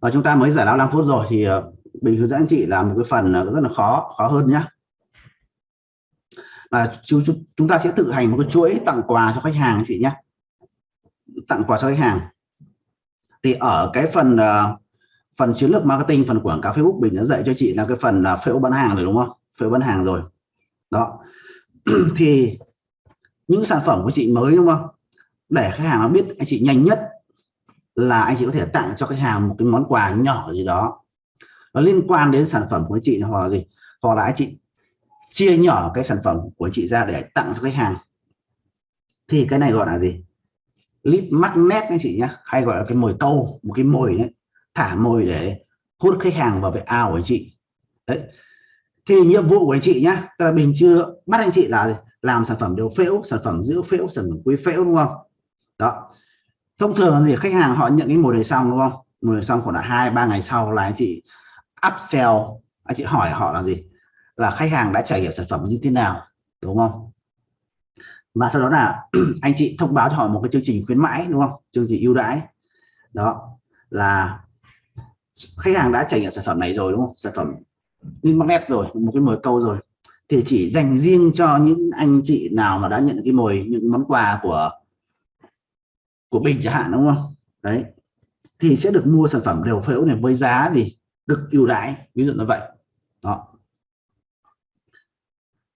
và chúng ta mới giải lao 5 phút rồi thì ờ, mình hướng dẫn anh chị là một cái phần ờ, rất là khó khó hơn nhá. Là chúng, chúng ta sẽ tự hành một cái chuỗi tặng quà cho khách hàng chị nhé tặng quà cho khách hàng. Thì ở cái phần ờ, phần chiến lược marketing phần quảng cáo Facebook mình đã dạy cho chị là cái phần là phễu bán hàng rồi đúng không? Phễu bán hàng rồi. Đó. Thì những sản phẩm của chị mới đúng không? Để khách hàng nó biết anh chị nhanh nhất là anh chị có thể tặng cho khách hàng một cái món quà nhỏ gì đó. Nó liên quan đến sản phẩm của chị hoặc là gì? Hoặc là anh chị chia nhỏ cái sản phẩm của chị ra để tặng cho khách hàng. Thì cái này gọi là gì? Lead magnet anh chị nhé hay gọi là cái mồi câu một cái mồi đấy. Thả mồi để hút khách hàng vào cái ao của anh chị. Đấy. Thì nhiệm vụ của anh chị nhá. Tức là mình chưa bắt anh chị là làm sản phẩm đều phễu, sản phẩm giữ phễu, sản phẩm quý phễu, đúng không? Đó thông thường là gì khách hàng họ nhận cái mồi này xong đúng không? Mồi này xong khoảng là hai, ba ngày sau là anh chị upsell. Anh chị hỏi họ là gì? Là khách hàng đã trải nghiệm sản phẩm như thế nào, đúng không? Và sau đó là anh chị thông báo cho họ một cái chương trình khuyến mãi, đúng không? Chương trình ưu đãi. Đó, là khách hàng đã trải nghiệm sản phẩm này rồi, đúng không? Sản phẩm in magnet rồi, một cái mồi câu rồi. Thì chỉ dành riêng cho những anh chị nào mà đã nhận cái mồi, những món quà của của bình chẳng hạn đúng không? Đấy. Thì sẽ được mua sản phẩm đều phễu này với giá gì được ưu đãi ví dụ như vậy. Đó.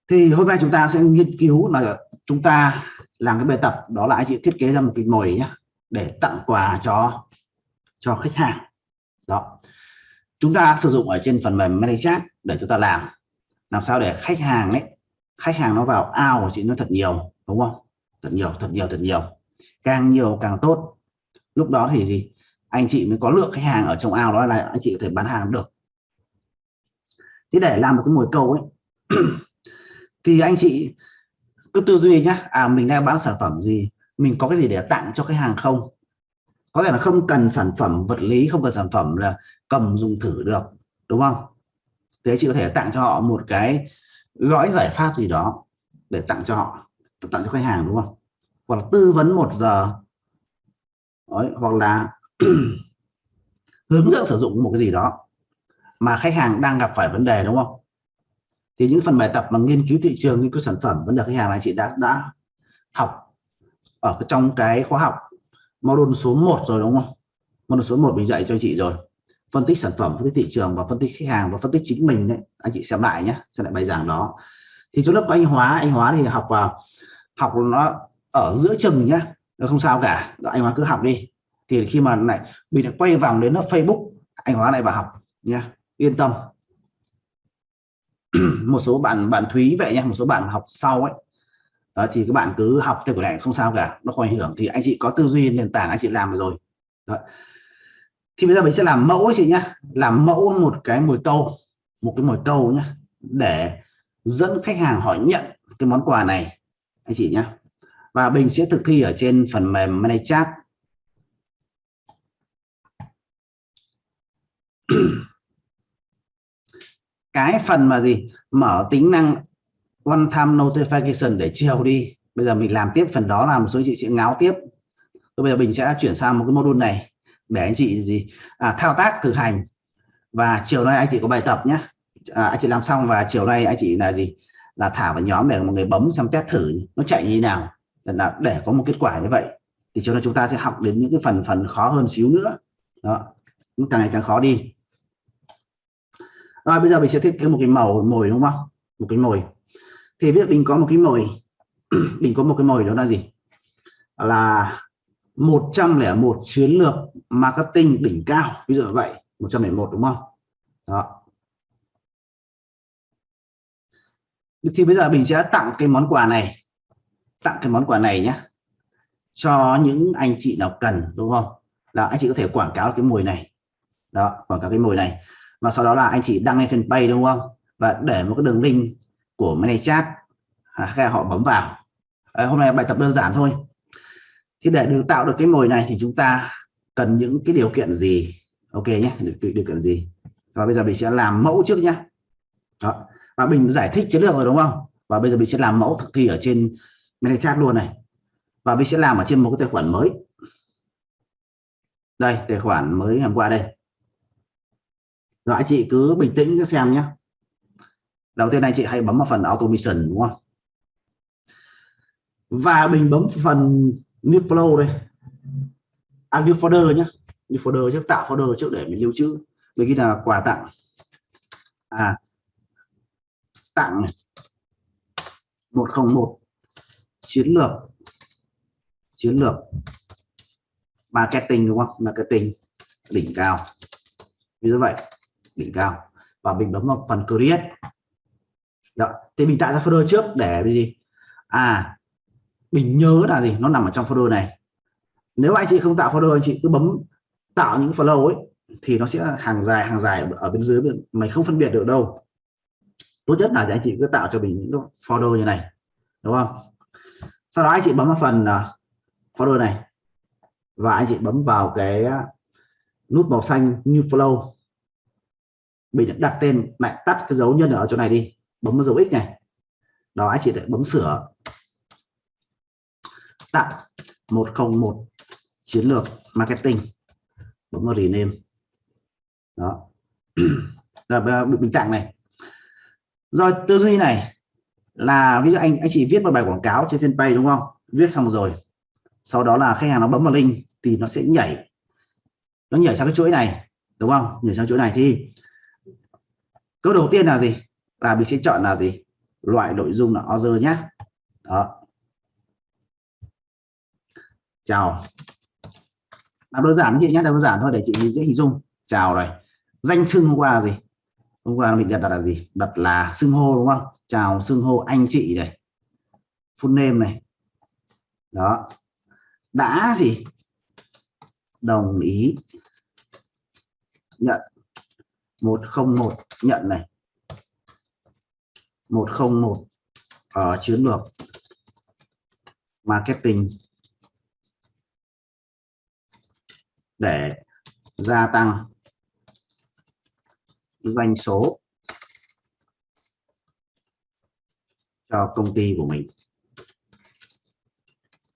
Thì hôm nay chúng ta sẽ nghiên cứu là chúng ta làm cái bài tập đó là anh chị thiết kế ra một cái mồi nhá, để tặng quà cho cho khách hàng. Đó. Chúng ta sử dụng ở trên phần mềm ManyChat để chúng ta làm. Làm sao để khách hàng ấy khách hàng nó vào ao của chị nó thật nhiều đúng không? Thật nhiều thật nhiều thật nhiều càng nhiều càng tốt. Lúc đó thì gì? Anh chị mới có lượng khách hàng ở trong ao đó là anh chị có thể bán hàng được. Thế để làm một cái mồi câu ấy, thì anh chị cứ tư duy nhá. À mình đang bán sản phẩm gì? Mình có cái gì để tặng cho khách hàng không? Có thể là không cần sản phẩm vật lý, không cần sản phẩm là cầm dùng thử được, đúng không? Thế chị có thể tặng cho họ một cái gói giải pháp gì đó để tặng cho họ, tặng cho khách hàng, đúng không? Hoặc là tư vấn một giờ. Đấy, hoặc là hướng dẫn sử dụng một cái gì đó mà khách hàng đang gặp phải vấn đề đúng không? Thì những phần bài tập mà nghiên cứu thị trường nghiên cứu sản phẩm vấn đề khách hàng là chị đã đã học ở trong cái khóa học module số 1 rồi đúng không? Module số 1 mình dạy cho chị rồi. Phân tích sản phẩm phân tích thị trường và phân tích khách hàng và phân tích chính mình đấy anh chị xem lại nhé xem lại bài giảng đó. Thì trong lớp của anh hóa anh hóa thì học vào học nó ở giữa chừng nhá, nó không sao cả. Anh hóa cứ học đi. Thì khi mà lại mình lại quay vòng đến nó Facebook anh hóa lại vào học nha yên tâm. Một số bạn bạn Thúy vậy nha một số bạn học sau ấy. Đó, thì các bạn cứ học theo của này không sao cả nó không ảnh hưởng. Thì anh chị có tư duy nền tảng anh chị làm rồi. Đó. thì bây giờ mình sẽ làm mẫu ấy chị nhá. Làm mẫu một cái mồi câu một cái mồi câu nhá để dẫn khách hàng hỏi nhận cái món quà này. Anh chị nhá và mình sẽ thực thi ở trên phần mềm ManyChat cái phần mà gì? Mở tính năng one time notification để chiều đi. Bây giờ mình làm tiếp phần đó là một số chị sẽ ngáo tiếp. Rồi bây giờ mình sẽ chuyển sang một cái module này để anh chị gì? À, thao tác thực hành. Và chiều nay anh chị có bài tập nhé. À, anh chị làm xong và chiều nay anh chị là gì? Là thả vào nhóm để một người bấm xem test thử nó chạy như thế nào là để có một kết quả như vậy thì cho nên chúng ta sẽ học đến những cái phần phần khó hơn xíu nữa. Đó càng ngày càng khó đi. Rồi, bây giờ mình sẽ thiết kế một cái màu, mồi đúng không? Một cái mồi. Thì biết mình có một cái mồi, mình có một cái mồi đó là gì? Là 101 chiến lược marketing đỉnh cao. Ví dụ như vậy 101 đúng không? Đó. Thì bây giờ mình sẽ tặng cái món quà này tặng cái món quà này nhé cho những anh chị nào cần đúng không? Là anh chị có thể quảng cáo cái mùi này. Đó quảng cáo cái mùi này. Và sau đó là anh chị đăng lên fanpage đúng không? Và để một cái đường link của ManyChat à, họ bấm vào. À, hôm nay bài tập đơn giản thôi. Thì để được tạo được cái mồi này thì chúng ta cần những cái điều kiện gì? Ok nhé điều, điều kiện gì? Và bây giờ mình sẽ làm mẫu trước nhé. Đó. và mình giải thích chiến lược rồi đúng không? Và bây giờ mình sẽ làm mẫu thực thi ở trên mình chat luôn này. Và mình sẽ làm ở trên một cái tài khoản mới. Đây tài khoản mới hôm qua đây. Rồi anh chị cứ bình tĩnh xem nhé. Đầu tiên anh chị hãy bấm vào phần automation đúng không? Và mình bấm phần new flow đây. À, new folder nhé. New folder trước tạo folder trước để mình lưu trữ. Mình ghi là quà tặng. À tặng 101 chiến lược. Chiến lược. Marketing, đúng không? Marketing. Đỉnh cao. Như vậy, đỉnh cao. Và mình bấm vào phần create. Đó. Thì mình tạo ra folder trước để cái gì? À mình nhớ là gì? Nó nằm ở trong folder này. Nếu anh chị không tạo folder, anh chị cứ bấm tạo những folder ấy, thì nó sẽ hàng dài hàng dài ở bên dưới. Mày không phân biệt được đâu. Tốt nhất là anh chị cứ tạo cho mình những folder như này. Đúng không? Sau đó anh chị bấm vào phần à, uh, folder này. Và anh chị bấm vào cái à, nút màu xanh new flow. Mình đặt tên lại tắt cái dấu nhân ở chỗ này đi. Bấm vào dấu x này. Đó anh chị lại bấm sửa. Tặng 101 chiến lược marketing. Bấm vào rename. Đó. Là bình tặng này. Rồi tư duy này là ví dụ anh anh chị viết một bài quảng cáo trên fanpage đúng không? Viết xong rồi, sau đó là khách hàng nó bấm vào link thì nó sẽ nhảy. Nó nhảy sang cái chuỗi này, đúng không? Nhảy sang chuỗi này thì câu đầu tiên là gì? Là mình sẽ chọn là gì? Loại nội dung là order nhé đó. Chào. Làm đơn giản chị nhé đơn giản thôi để chị dễ hình dung. Chào này danh xưng hôm qua là gì? Hôm qua mình đặt là gì? Đặt là xưng hô, đúng không? Chào xưng hô anh chị này. Full name này. Đó. Đã gì? Đồng ý. Nhận. 101 nhận này. 101 ở ờ, chiến lược. Marketing. Để gia tăng doanh số cho công ty của mình.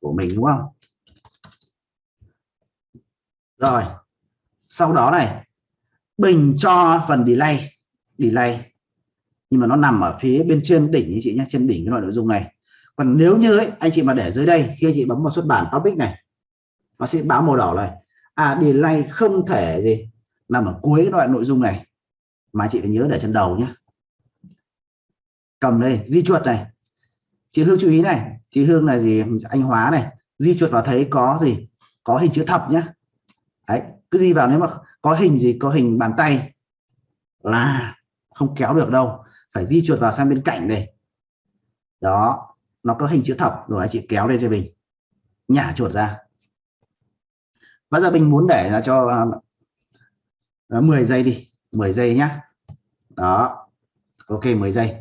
Của mình đúng không? Rồi sau đó này bình cho phần delay delay. Nhưng mà nó nằm ở phía bên trên đỉnh anh chị nhé trên đỉnh cái loại nội dung này. Còn nếu như ấy, anh chị mà để dưới đây khi anh chị bấm vào xuất bản topic này nó sẽ báo màu đỏ này. À delay không thể gì nằm ở cuối cái loại nội dung này mà chị phải nhớ để trên đầu nhé cầm đây di chuột này. Chị Hương chú ý này. Chị Hương là gì? Anh Hóa này. Di chuột vào thấy có gì? Có hình chữ thập nhá, đấy cứ di vào nếu mà có hình gì có hình bàn tay là không kéo được đâu. Phải di chuột vào sang bên cạnh đây. Đó nó có hình chữ thập rồi anh chị kéo lên cho mình. Nhả chuột ra. Bây giờ mình muốn để cho à, uh, 10 giây đi. 10 giây nhá đó. Ok 10 giây.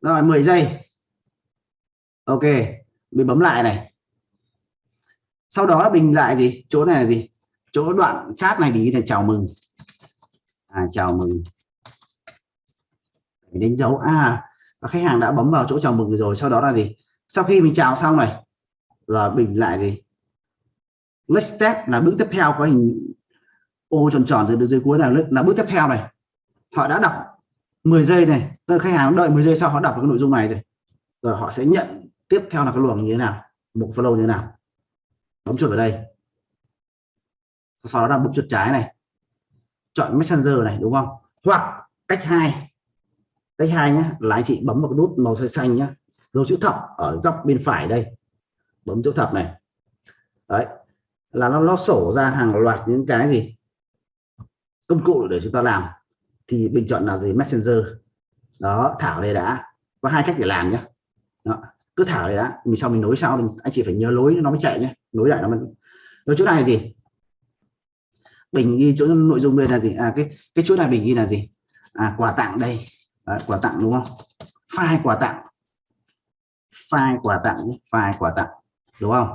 Rồi 10 giây. Ok mình bấm lại này. Sau đó mình lại gì? Chỗ này là gì? Chỗ đoạn chat này thì là chào mừng. À, chào mừng. Để đánh dấu. À và khách hàng đã bấm vào chỗ chào mừng rồi sau đó là gì? Sau khi mình chào xong này là mình lại gì? Next step là bước tiếp theo có hình ô tròn tròn từ dưới cuối là là bước tiếp theo này. Họ đã đọc 10 giây này. Tức khách hàng đợi 10 giây sau họ đọc cái nội dung này rồi rồi họ sẽ nhận tiếp theo là cái luồng như thế nào, một follow như thế nào. Bấm chuột vào đây. Sau đó là bấm chuột trái này. Chọn messenger này, đúng không? Hoặc cách hai. Cách hai nhé là anh chị bấm vào nút màu xanh xanh dấu chữ thập ở góc bên phải đây. Bấm chữ thập này. Đấy. Là nó nó sổ ra hàng loạt những cái gì? Công cụ để chúng ta làm thì bình chọn là gì? Messenger. Đó thảo đây đã. Có hai cách để làm nhé đó. cứ thảo đây đã. Mình sau mình nối sau anh chị phải nhớ lối nó mới chạy nhé nối lại nó mới rồi chỗ này là gì? Bình ghi chỗ nội dung đây là gì? À cái cái chỗ này bình ghi là gì? À quà tặng đây. À, quà tặng đúng không? File quà tặng. File quà tặng file quà tặng. Đúng không?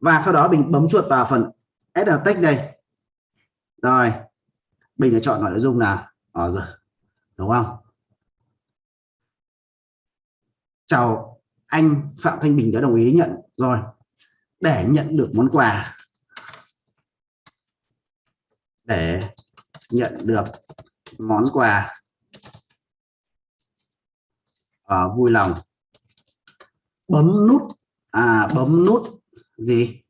Và sau đó mình bấm chuột vào phần add text đây rồi mình đã chọn nội dung là ở ờ, giờ đúng không? Chào anh Phạm Thanh Bình đã đồng ý nhận rồi để nhận được món quà. Để nhận được món quà. À, vui lòng. Bấm nút à bấm nút gì?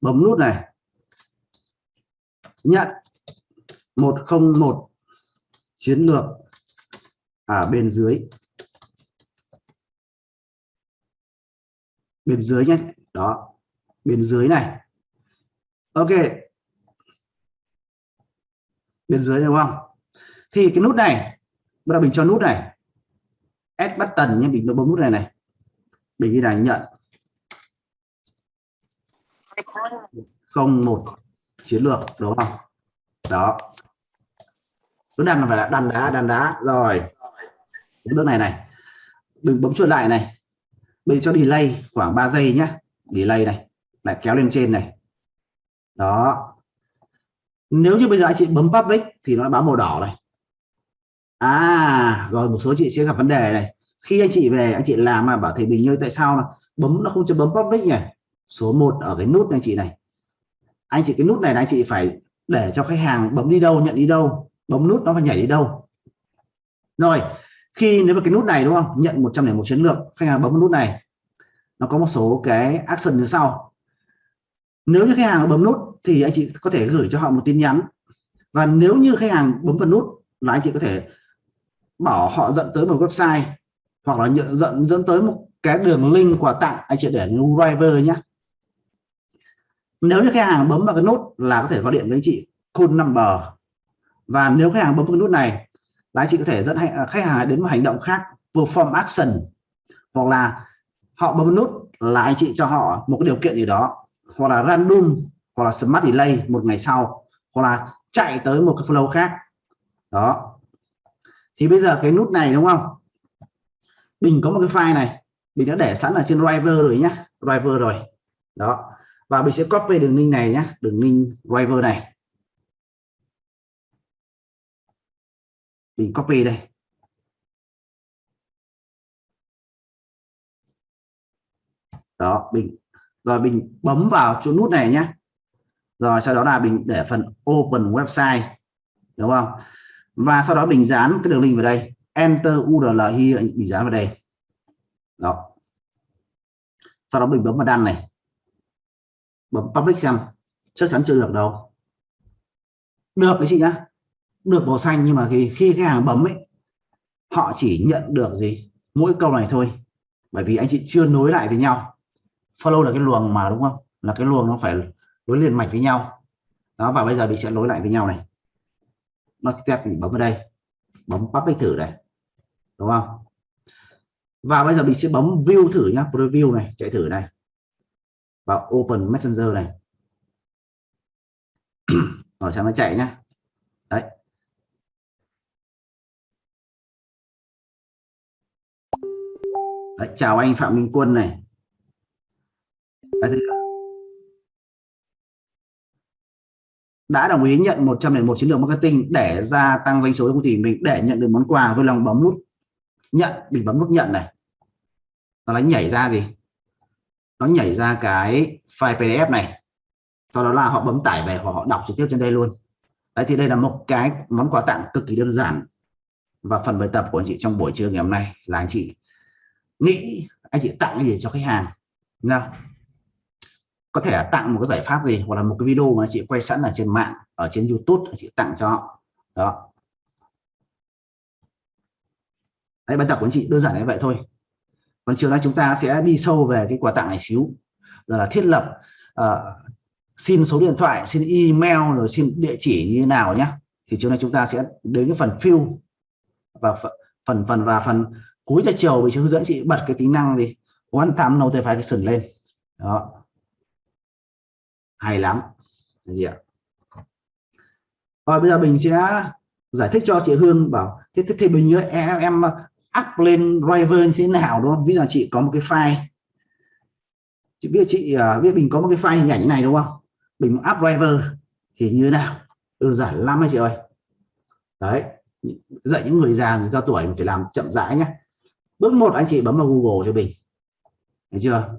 Bấm nút này nhận. 101 chiến lược. Ở bên dưới. Bên dưới nhé. Đó. Bên dưới này. Ok. Bên dưới đúng không? Thì cái nút này, bắt đầu mình cho nút này. S bắt tần nhé, mình bấm nút này này. Mình đi là nhận. Không một chiến lược, đúng không? Đó. Cứ đăng là phải là đàn đá đàn đá. Rồi. Cái bước này này. Đừng bấm chuột lại này. Bây cho delay khoảng 3 giây nhé delay này. Lại kéo lên trên này. Đó. Nếu như bây giờ anh chị bấm public thì nó báo màu đỏ này. À rồi một số chị sẽ gặp vấn đề này. Khi anh chị về, anh chị làm mà bảo thầy bình như tại sao nó bấm, nó không cho bấm public nhỉ? Số 1 ở cái nút anh chị này anh chị cái nút này là anh chị phải để cho khách hàng bấm đi đâu, nhận đi đâu, bấm nút nó phải nhảy đi đâu. Rồi, khi nếu mà cái nút này đúng không? Nhận 101 chiến lược, khách hàng bấm nút này. Nó có một số cái action như sau. Nếu như khách hàng bấm nút thì anh chị có thể gửi cho họ một tin nhắn. Và nếu như khách hàng bấm vào nút là anh chị có thể bảo họ dẫn tới một website hoặc là nhận dẫn dẫn tới một cái đường link quà tặng. Anh chị để driver nhé nếu như khách hàng bấm vào cái nút là có thể gọi điện với anh chị, call number. Và nếu khách hàng bấm vào cái nút này là anh chị có thể dẫn à, khách hàng đến một hành động khác, perform action. Hoặc là họ bấm nút là anh chị cho họ một cái điều kiện gì đó. Hoặc là random, hoặc là smart delay một ngày sau. Hoặc là chạy tới một cái flow khác. Đó. Thì bây giờ cái nút này đúng không? Mình có một cái file này. Mình đã để sẵn ở trên driver rồi nhá. Driver rồi. Đó và mình sẽ copy đường link này nhé đường link driver này. Mình copy đây. Đó, mình, rồi mình bấm vào chỗ nút này nhé rồi sau đó là mình để phần open website, đúng không? Và sau đó mình dán cái đường link vào đây. Enter url here mình dán vào đây. Đó. Sau đó mình bấm vào đăng này bấm public xem chắc chắn chưa được đâu. Được cái chị nhá. Được màu xanh nhưng mà khi khi khách hàng bấm ấy, họ chỉ nhận được gì? Mỗi câu này thôi. Bởi vì anh chị chưa nối lại với nhau. Follow là cái luồng mà, đúng không? Là cái luồng nó phải nối liền mạch với nhau. Đó, và bây giờ mình sẽ nối lại với nhau này. Nó step mình bấm vào đây. Bấm public thử này. Đúng không? Và bây giờ mình sẽ bấm view thử nhá. Preview này, chạy thử này vào open messenger này. Rồi xem nó chạy nhá. Đấy. Đấy, chào anh Phạm Minh Quân này. Đấy, đã đồng ý nhận 101 chiến lược marketing để gia tăng doanh số thì công ty. Mình để nhận được món quà với lòng bấm nút nhận mình bấm nút nhận này. Nó nhảy ra gì? Nó nhảy ra cái file PDF này. Sau đó là họ bấm tải về hoặc họ đọc trực tiếp trên đây luôn. Đấy, thì đây là một cái món quà tặng cực kỳ đơn giản và phần bài tập của anh chị trong buổi trưa ngày hôm nay là anh chị nghĩ anh chị tặng cái gì cho khách hàng. Nào có thể là tặng một cái giải pháp gì hoặc là một cái video mà chị quay sẵn ở trên mạng, ở trên YouTube anh chị tặng cho họ. Đó. Đấy, bài tập của anh chị đơn giản như vậy thôi còn chiều nay chúng ta sẽ đi sâu về cái quà tặng này xíu. Rồi là thiết lập ờ, uh, xin số điện thoại xin email rồi xin địa chỉ như thế nào nhé thì chiều nay chúng ta sẽ đến cái phần fill và phần phần và phần cuối giờ chiều. Mình sẽ hướng dẫn chị bật cái tính năng gì one time notification lên. Đó. Hay lắm. Gì ạ? Rồi bây giờ mình sẽ giải thích cho chị Hương bảo thế thế thì mình như em em up lên driver như thế nào đúng không? Ví dụ chị có một cái file. Chị biết chị uh, biết mình có một cái file hình ảnh này đúng không? Mình up driver thì như thế nào? Đơn giản lắm anh chị ơi? Đấy dạy những người già người cao tuổi mình phải làm chậm rãi nhé bước một anh chị bấm vào Google cho mình. Thấy chưa?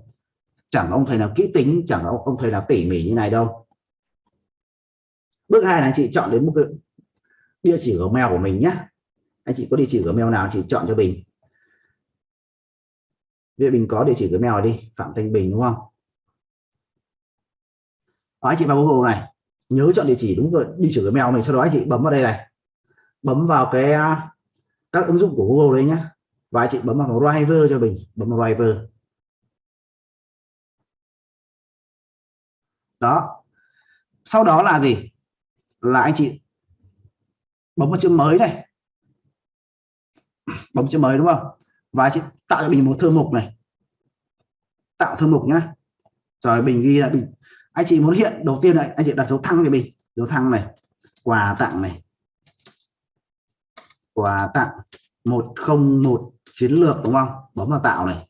Chẳng ông thầy nào kỹ tính chẳng ông, ông thầy nào tỉ mỉ như này đâu. Bước hai là anh chị chọn đến một cái địa chỉ Gmail của mình nhé anh chị có địa chỉ Gmail nào chị chọn cho Bình. Vậy mình có địa chỉ Gmail đi Phạm Thanh Bình đúng không? Đó, anh chị vào Google này nhớ chọn địa chỉ đúng rồi địa chỉ Gmail mình sau đó anh chị bấm vào đây này. Bấm vào cái à, các ứng dụng của Google đấy nhá. và anh chị bấm vào driver cho mình bấm vào driver. Đó. Sau đó là gì? Là anh chị bấm vào chữ mới này bấm chữ mới, đúng không? Và chị tạo cho mình một thư mục này. Tạo thư mục nhá. Rồi mình ghi là mình anh chị muốn hiện đầu tiên này, anh chị đặt dấu thăng cho mình dấu thăng này, quà tặng này. Quà tặng 101 chiến lược, đúng không? Bấm vào tạo này.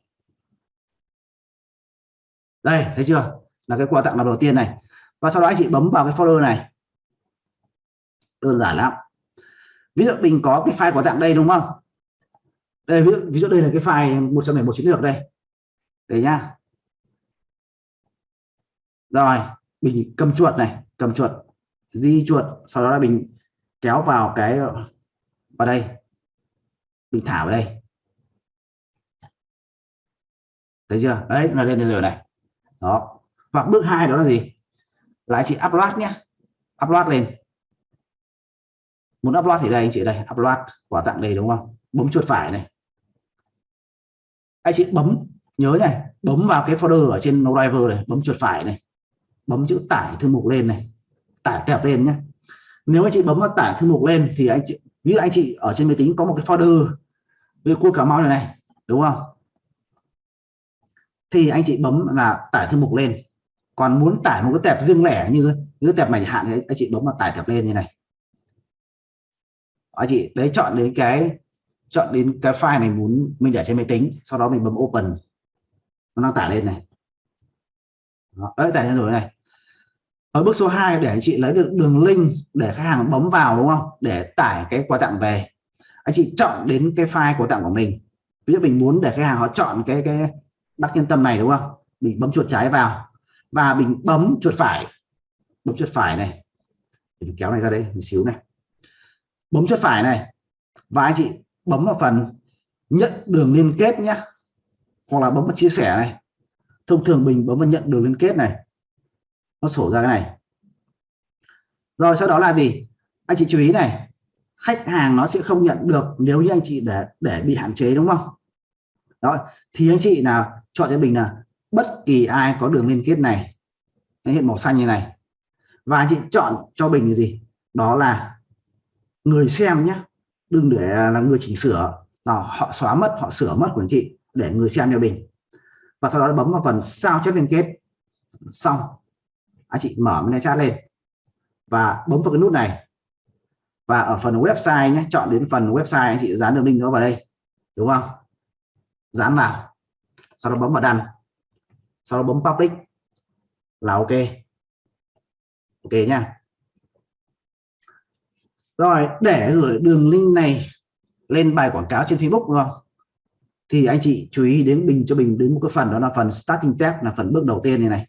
Đây, thấy chưa? Là cái quà tặng là đầu tiên này. Và sau đó anh chị bấm vào cái folder này. Đơn giản lắm. Ví dụ mình có cái file quà tặng đây, đúng không? Đây ví dụ, ví dụ đây là cái file 101 chiến lược đây. Đây nhá. Rồi mình cầm chuột này cầm chuột di chuột sau đó là mình kéo vào cái vào đây. Mình thả vào đây. Thấy chưa? Đấy là lên rồi này. Đó. Hoặc bước hai đó là gì? Lại chị upload nhé upload lên. Muốn upload thì đây anh chị đây upload quà tặng đây đúng không? Bấm chuột phải này anh chị bấm, nhớ này, bấm vào cái folder ở trên driver này, bấm chuột phải này, bấm chữ tải thư mục lên này, tải tẹp lên nhé. Nếu anh chị bấm vào tải thư mục lên thì anh chị, ví dụ anh chị ở trên máy tính có một cái folder với cua cà mau này này, đúng không? Thì anh chị bấm là tải thư mục lên. Còn muốn tải một cái tẹp riêng lẻ như như cái tẹp này hạn thì anh chị bấm vào tải tẹp lên như này. Anh chị đấy chọn đến cái chọn đến cái file mình muốn mình để trên máy tính sau đó mình bấm open. Nó đang tải lên này. Đó, đấy tải lên rồi này. Ở bước số 2 để anh chị lấy được đường link để khách hàng bấm vào đúng không? Để tải cái quà tặng về. Anh chị chọn đến cái file quà tặng của mình. Ví dụ mình muốn để khách hàng họ chọn cái cái đắc nhân tâm này đúng không? Mình bấm chuột trái vào. Và mình bấm chuột phải. Bấm chuột phải này. Mình kéo này ra đây một xíu này. Bấm chuột phải này. Và anh chị bấm vào phần nhận đường liên kết nhé. Hoặc là bấm vào chia sẻ này. Thông thường mình bấm vào nhận đường liên kết này. Nó sổ ra cái này. Rồi, sau đó là gì? Anh chị chú ý này. Khách hàng nó sẽ không nhận được nếu như anh chị để để bị hạn chế, đúng không? Đó thì anh chị nào chọn cho mình là bất kỳ ai có đường liên kết này hiện màu xanh như này. Và anh chị chọn cho mình là gì? Đó là người xem nhé đừng để là người chỉnh sửa. Là họ xóa mất, họ sửa mất của anh chị để người xem cho mình. Và sau đó bấm vào phần sao chép liên kết. Xong. Anh chị mở cái chat lên. Và bấm vào cái nút này. Và ở phần website nhé, chọn đến phần website anh chị dán đường link nó vào đây. Đúng không? Dán vào. Sau đó bấm vào đăng. Sau đó bấm public. Là ok. Ok nha rồi, để gửi đường link này lên bài quảng cáo trên Facebook, đúng không? Thì anh chị chú ý đến bình, cho mình đến một cái phần, đó là phần starting tab là phần bước đầu tiên này này.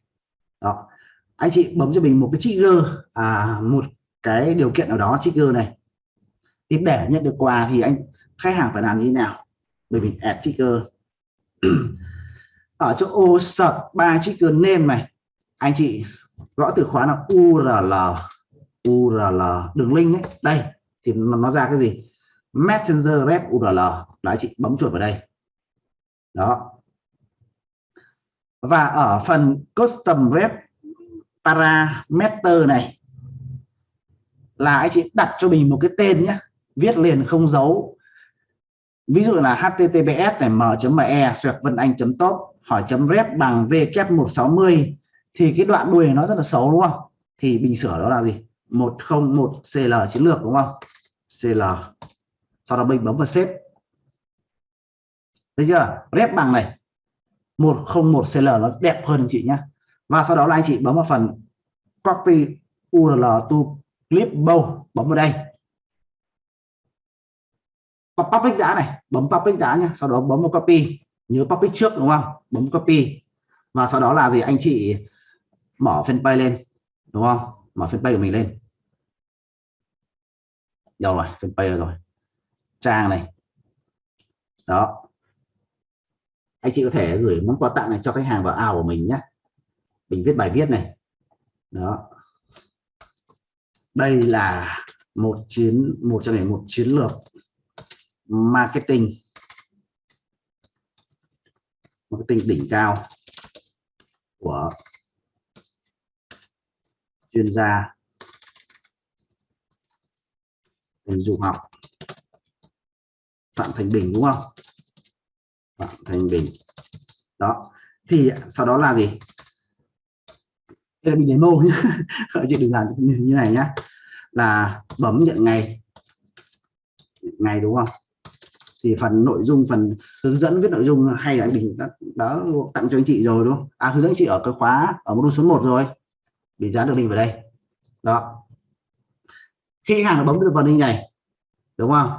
Đó. Anh chị bấm cho mình một cái trigger à một cái điều kiện nào đó, trigger này. Thì để nhận được quà thì anh, khách hàng phải làm như thế nào? Bởi vì add trigger. Ở chỗ ô search ba trigger name này, anh chị gõ từ khóa là url url đường link ấy. Đây, thì nó ra cái gì? Messenger rep url đấy, chị bấm chuột vào đây. Đó. Và ở phần custom rep parameter này, là anh chị đặt cho mình một cái tên nhé viết liền không dấu. Ví dụ là https này m.me xoẹt vân anh top, hỏi chấm rep bằng w 160 thì cái đoạn đuôi nó rất là xấu, đúng không? Thì bình sửa đó là gì? 101 cl chiến lược, đúng không? Cl sau đó mình bấm vào xếp thấy chưa? Rep bằng này. 101 cl nó đẹp hơn chị nhé và sau đó là anh chị bấm vào phần copy url to clip bow, bấm vào đây. Public đã này, bấm public đã nhé sau đó bấm vào copy, nhớ public trước, đúng không? Bấm copy. Và sau đó là gì? Anh chị mở fanpage lên, đúng không? Mở fanpage của mình lên. Đâu rồi? Fanpage rồi? Trang này. Đó. Anh chị có thể gửi món quà tặng này cho khách hàng vào ao của mình nhé. Mình viết bài viết này. Đó. Đây là một chiến một trong những một chiến lược marketing. Marketing đỉnh cao của chuyên gia hình dục học. Phạm Thành Bình đúng không? Phạm Thành Bình. Đó. Thì sau đó là gì? Đây là mình demo nhé chị đừng làm như này nhé là bấm nhận ngày. Ngày đúng không? Thì phần nội dung phần hướng dẫn viết nội dung hay là anh Bình đã, đã tặng cho anh chị rồi đúng không? À hướng dẫn chị ở cái khóa ở module số 1 rồi bị dán được link vào đây. Đó. Khi khách hàng bấm được vào link này đúng không?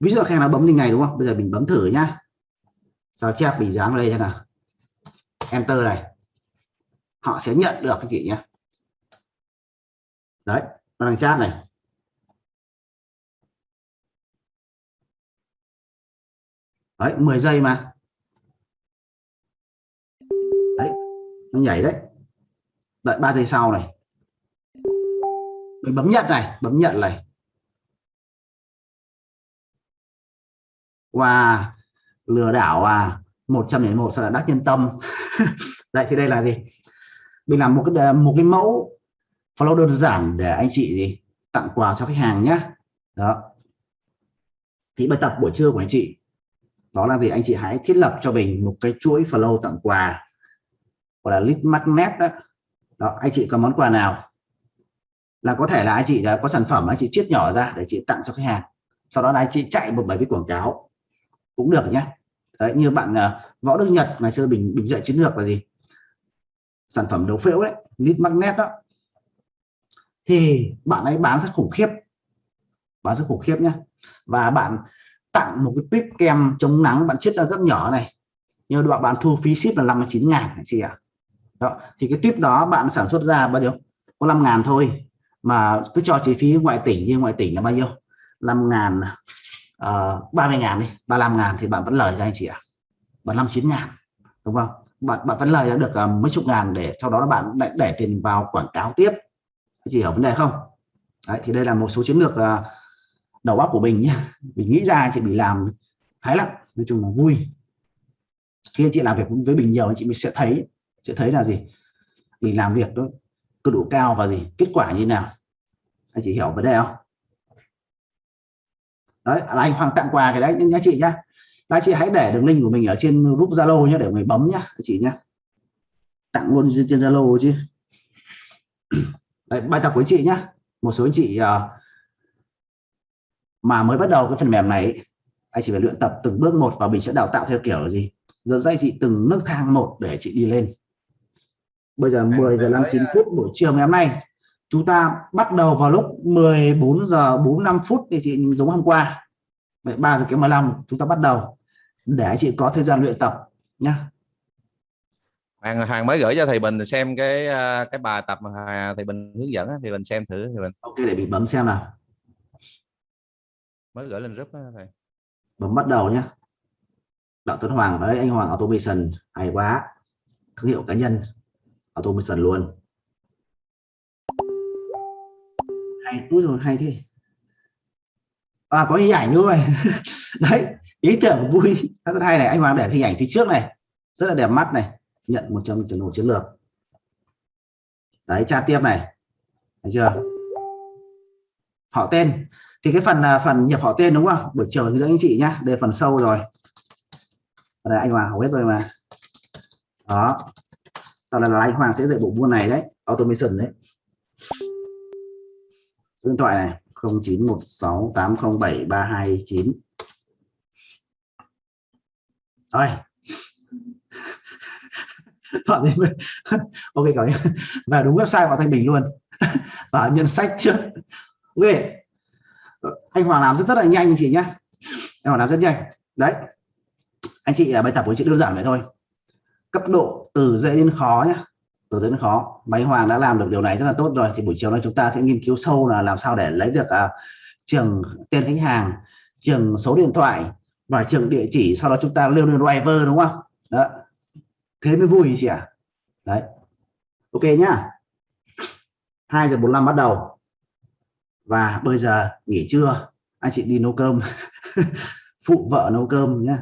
Ví dụ khách hàng nó bấm link này đúng không? Bây giờ mình bấm thử nhá. Sao chép mình dán vào đây cho nào? Enter này. Họ sẽ nhận được cái gì nhé đấy, nó đang chat này. Đấy 10 giây mà. Đấy, nó nhảy đấy đợi 3 giây sau này. Mình bấm nhận này, bấm nhận này. Và lừa đảo à 101 sao là đắc nhân tâm. Đấy, thì đây là gì? Mình làm một cái ờ, một cái mẫu follow đơn giản để anh chị gì? Tặng quà cho khách hàng nhé đó. Thì bài tập buổi trưa của anh chị, đó là gì? Anh chị hãy thiết lập cho mình một cái chuỗi follow tặng quà, gọi là lead magnet đó đó anh chị có món quà nào là có thể là anh chị đã có sản phẩm anh chị chiết nhỏ ra để chị tặng cho khách hàng. Sau đó là anh chị chạy một bài viết quảng cáo cũng được nhé. Đấy, như bạn uh, võ đức nhật ngày xưa bình bình dạy chiến lược là gì? Sản phẩm đấu phễu đấy lead magnet đó. Thì bạn ấy bán rất khủng khiếp bán rất khủng khiếp nhé. Và bạn tặng một cái pip kem chống nắng bạn chiết ra rất nhỏ này. Như bạn bạn thu phí ship là 59 ngàn chị ạ đó thì cái tuyếp đó bạn sản xuất ra bao nhiêu? Có 5 ngàn thôi mà cứ cho chi phí ngoại tỉnh như ngoại tỉnh là bao nhiêu? 5 ngàn ờ, uh, 30 ngàn đi 35 ngàn thì bạn vẫn lời ra anh chị ạ. À? 59 ngàn đúng không? Bạn bạn vẫn lời được uh, mấy chục ngàn để sau đó là bạn lại để tiền vào quảng cáo tiếp. Chị hiểu vấn đề không? Đấy, thì đây là một số chiến lược uh, đầu óc của mình nhé. Mình nghĩ ra chị bị làm hái lắm nói chung là vui. Khi chị làm việc với mình nhiều chị mình sẽ thấy sẽ thấy là gì? Mình làm việc đó cường độ cao và gì? Kết quả như nào? Anh chị hiểu vấn đề không? Đấy à, là anh Hoàng tặng quà cái đấy nhá chị nhá. Là chị hãy để đường link của mình ở trên group Zalo nhé để người bấm nhá chị nhá. Tặng luôn trên Zalo chứ. Đấy, bài tập của chị nhá. Một số anh chị ờ, mà mới bắt đầu cái phần mềm này anh chỉ phải luyện tập từng bước một và mình sẽ đào tạo theo kiểu gì? Dẫn dạy chị từng nước thang một để chị đi lên bây giờ 10 giờ 59 phút buổi chiều ngày hôm nay. Chúng ta bắt đầu vào lúc 14 giờ 45 phút thì chị giống hôm qua. Vậy 3 giờ kém 15 chúng ta bắt đầu. Để chị có thời gian luyện tập nhé Hoàng Hoàng mới gửi cho thầy Bình xem cái à, cái bài tập mà thầy Bình hướng dẫn thì mình xem thử thì mình ok để mình bấm xem nào. Mới gửi lên group đó, thầy. Bấm bắt đầu nhé Đặng Tuấn Hoàng đấy anh Hoàng automation hay quá. Thương hiệu cá nhân automation luôn. Hay úi rồi hay thế. À có hình ảnh luôn rồi. Đấy, ý tưởng vui. Rất hay này, anh Hoàng để hình ảnh phía trước này. Rất là đẹp mắt này. Nhận một trong trường chiến lược. Đấy tra tiếp này. Thấy chưa? Họ tên. Thì cái phần à, phần nhập họ tên đúng không? Buổi chiều hướng dẫn anh chị nhá. Đây phần sâu rồi. Đây, anh Hoàng hầu hết rồi mà. Đó sau này là anh Hoàng sẽ dạy bộ môn này đấy, automation đấy. Số điện thoại này 0916807329 rồi Chọn đi ok cảm ơn và đúng website của Thanh Bình luôn. Và nhân sách trước. Ok. Anh Hoàng làm rất rất là nhanh anh chị nhé anh Hoàng làm rất nhanh. Đấy. Anh chị à, bài tập của chị đơn giản vậy thôi cấp độ từ dễ đến khó nhé từ dễ đến khó. Máy Hoàng đã làm được điều này rất là tốt rồi thì buổi chiều nay chúng ta sẽ nghiên cứu sâu là làm sao để lấy được uh, trường tên khách hàng trường số điện thoại và trường địa chỉ sau đó chúng ta lưu lên driver đúng không? Đó. Thế mới vui chị ạ. Đấy. Ok nhá. 2 giờ 45 bắt đầu. Và bây giờ nghỉ trưa. Anh chị đi nấu cơm. Phụ vợ nấu cơm nhá.